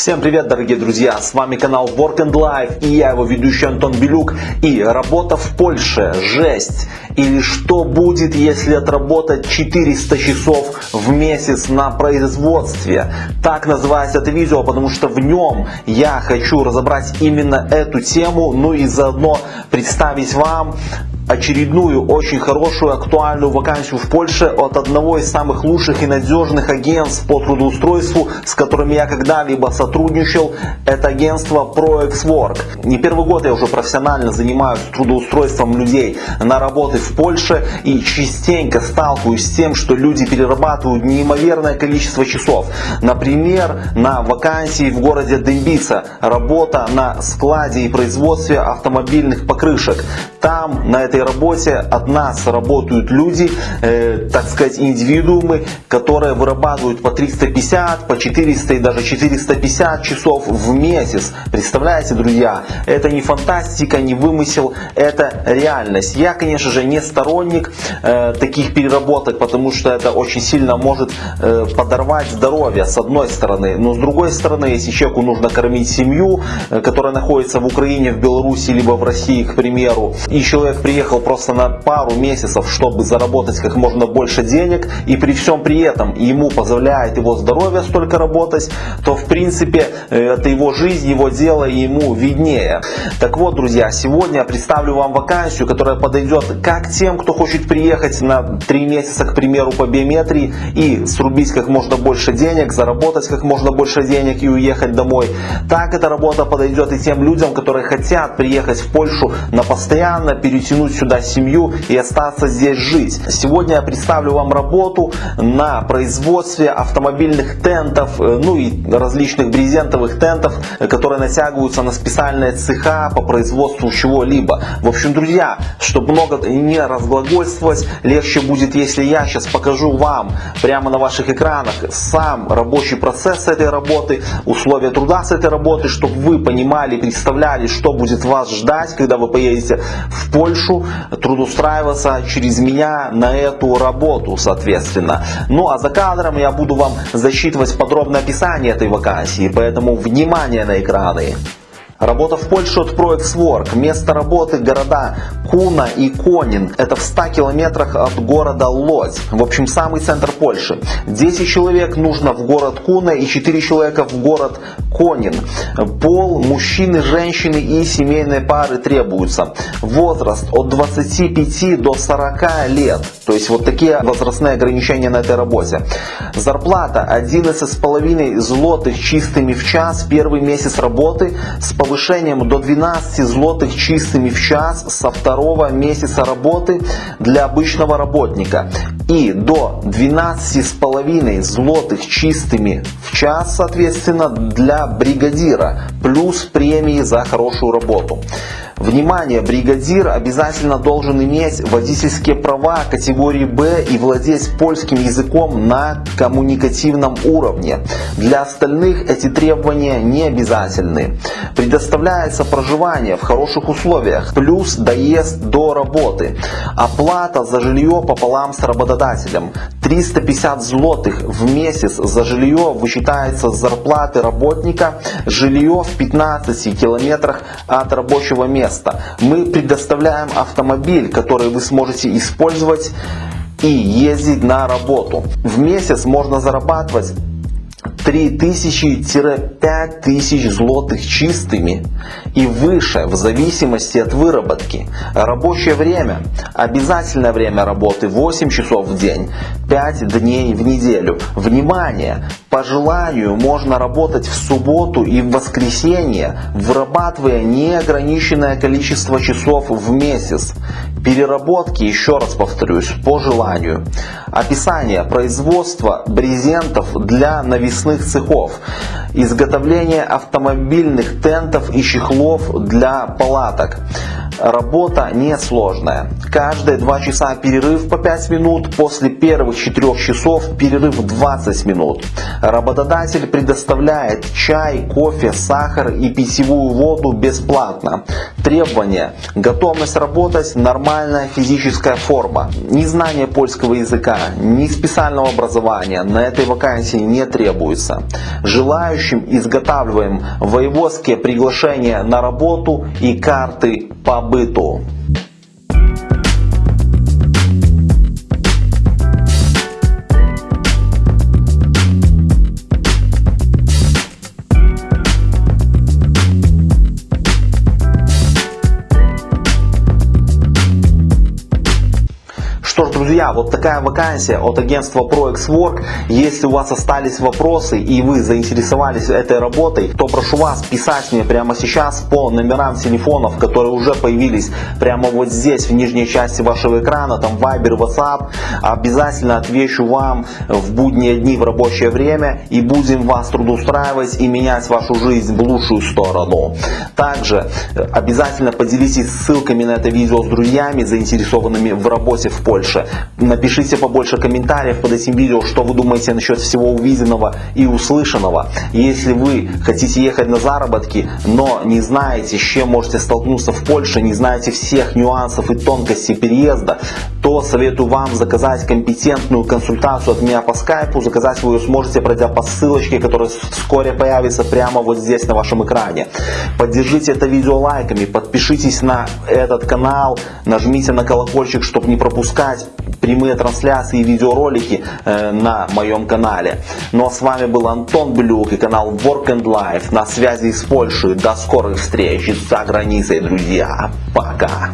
Всем привет, дорогие друзья! С вами канал Work and Life и я его ведущий Антон Белюк. И работа в Польше, жесть! Или что будет, если отработать 400 часов в месяц на производстве? Так называется это видео, потому что в нем я хочу разобрать именно эту тему, ну и заодно представить вам очередную очень хорошую актуальную вакансию в Польше от одного из самых лучших и надежных агентств по трудоустройству, с которыми я когда-либо сотрудничал. Это агентство ProExWork. Не первый год я уже профессионально занимаюсь трудоустройством людей на работы в Польше и частенько сталкиваюсь с тем, что люди перерабатывают неимоверное количество часов. Например, на вакансии в городе Дембица работа на складе и производстве автомобильных покрышек. Там на этой этой работе от нас работают люди, э, так сказать, индивидуумы, которые вырабатывают по 350, по 400 и даже 450 часов в месяц. Представляете, друзья, это не фантастика, не вымысел, это реальность. Я, конечно же, не сторонник э, таких переработок, потому что это очень сильно может э, подорвать здоровье, с одной стороны. Но с другой стороны, если человеку нужно кормить семью, э, которая находится в Украине, в Беларуси, либо в России, к примеру, и человек приехал приехал просто на пару месяцев, чтобы заработать как можно больше денег, и при всем при этом ему позволяет его здоровье столько работать, то в принципе это его жизнь, его дело, и ему виднее. Так вот, друзья, сегодня я представлю вам вакансию, которая подойдет как тем, кто хочет приехать на 3 месяца, к примеру, по биометрии и срубить как можно больше денег, заработать как можно больше денег и уехать домой. Так эта работа подойдет и тем людям, которые хотят приехать в Польшу на постоянно, перетянуть сюда семью и остаться здесь жить. Сегодня я представлю вам работу на производстве автомобильных тентов, э, ну и различных брезентовых тентов, которые натягиваются на специальные цеха по производству чего-либо. В общем, друзья, чтобы много не разглагольствовать, легче будет, если я сейчас покажу вам прямо на ваших экранах сам рабочий процесс этой работы, условия труда с этой работы, чтобы вы понимали, представляли, что будет вас ждать, когда вы поедете в Польшу, трудоустраиваться через меня на эту работу, соответственно. Ну а за кадром я буду вам засчитывать подробное описание этой вакансии, поэтому внимание на экраны. Работа в Польше от ProExWork. Место работы города Куна и Конин. Это в 100 километрах от города Лодзь. В общем, самый центр Польши. 10 человек нужно в город Куна и 4 человека в город Конин. Пол, мужчины, женщины и семейные пары требуются. Возраст от 25 до 40 лет. То есть вот такие возрастные ограничения на этой работе. Зарплата 11,5 злотых чистыми в час. Первый месяц работы с повышением до 12 злотых чистыми в час со второго месяца работы для обычного работника и до 12,5 злотых чистыми в час, соответственно, для бригадира, плюс премии за хорошую работу. Внимание, бригадир обязательно должен иметь водительские права категории Б и владеть польским языком на коммуникативном уровне. Для остальных эти требования не обязательны. Предоставляется проживание в хороших условиях, плюс доезд до работы. Оплата за жилье пополам с работодателем. 350 злотых в месяц за жилье вычитается с зарплаты работника. Жилье в 15 километрах от рабочего места. Мы предоставляем автомобиль, который вы сможете использовать и ездить на работу. В месяц можно зарабатывать 3000-5000 злотых чистыми и выше в зависимости от выработки. Рабочее время. Обязательное время работы 8 часов в день, 5 дней в неделю. Внимание! По желанию можно работать в субботу и в воскресенье, вырабатывая неограниченное количество часов в месяц. Переработки, еще раз повторюсь, по желанию. Описание производства брезентов для навесных цехов. Изготовление автомобильных тентов и чехлов для палаток. Работа несложная. Каждые 2 часа перерыв по 5 минут. После первых 4 часов перерыв 20 минут. Работодатель предоставляет чай, кофе, сахар и питьевую воду бесплатно. Требования. Готовность работать, нормальная физическая форма. Ни знание польского языка, ни специального образования на этой вакансии не требуется. Желающим изготавливаем воеводские приглашения на работу и карты по друзья, вот такая вакансия от агентства ProXWork. Если у вас остались вопросы и вы заинтересовались этой работой, то прошу вас писать мне прямо сейчас по номерам телефонов, которые уже появились прямо вот здесь, в нижней части вашего экрана, там Viber, WhatsApp. Обязательно отвечу вам в будние дни в рабочее время и будем вас трудоустраивать и менять вашу жизнь в лучшую сторону. Также обязательно поделитесь ссылками на это видео с друзьями, заинтересованными в работе в Польше. Напишите побольше комментариев под этим видео, что вы думаете насчет всего увиденного и услышанного. Если вы хотите ехать на заработки, но не знаете, с чем можете столкнуться в Польше, не знаете всех нюансов и тонкостей переезда, то советую вам заказать компетентную консультацию от меня по скайпу. Заказать вы ее сможете, пройдя по ссылочке, которая вскоре появится прямо вот здесь на вашем экране. Поддержите это видео лайками, подпишитесь на этот канал, нажмите на колокольчик, чтобы не пропускать прямые трансляции и видеоролики э, на моем канале. Ну а с вами был Антон Блюк и канал Work and Life на связи с Польшей. До скорых встреч за границей, друзья. Пока.